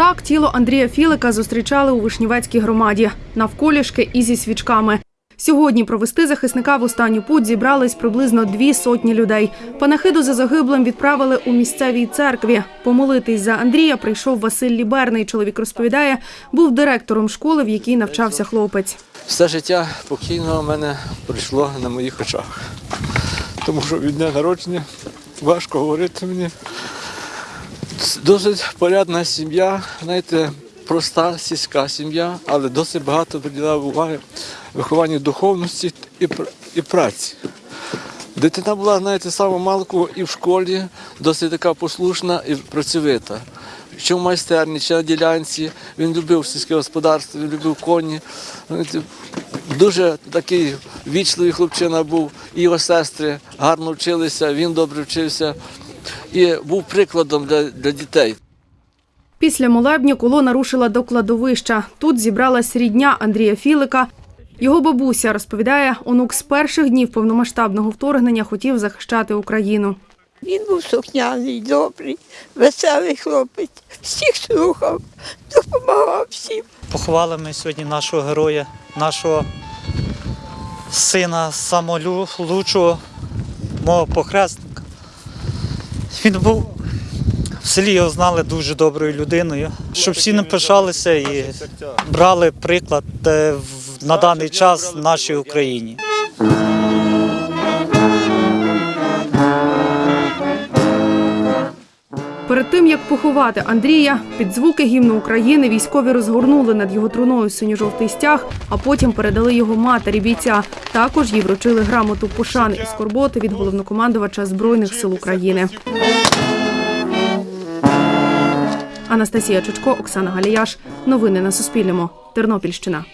Так тіло Андрія Філика зустрічали у Вишнівецькій громаді навколішки і зі свічками. Сьогодні провести захисника в останню путь зібрались приблизно дві сотні людей. Панахиду за загиблим відправили у місцевій церкві. Помолитись за Андрія прийшов Василь Ліберний. Чоловік розповідає, був директором школи, в якій навчався хлопець. Все життя покійного мене пройшло на моїх очах. Тому що від дня народження важко говорити мені. Досить порядна сім'я, знаєте, проста сільська сім'я, але досить багато приділяв уваги вихованню духовності і, і праці. Дитина була, знаєте, саме малку і в школі, досить така послушна і працьовита. Що в майстерні, чи на ділянці, він любив сільське господарство, він любив коні. Дуже такий вічливий хлопчина був, і його сестри гарно вчилися, він добре вчився і був прикладом для, для дітей. Після молебні колона рушила до кладовища. Тут зібралась рідня Андрія Філика. Його бабуся розповідає, онук з перших днів повномасштабного вторгнення хотів захищати Україну. Він був сухняний, добрий, веселий хлопець, всіх слухав, допомагав всім. Поховали ми сьогодні нашого героя, нашого сина самолучшого, мого похресника. Він був в селі його знали дуже доброю людиною, щоб всі не пишалися і брали приклад е, на даний час в нашій Україні. Перед тим як поховати Андрія, під звуки гімну України військові розгорнули над його труною синьо-жовтий стяг, а потім передали його матері бійця. Також їй вручили грамоту пошани і скорботи від головнокомандувача збройних сил України. Анастасія Чучко, Оксана Галіяш. Новини на Суспільному. Тернопільщина.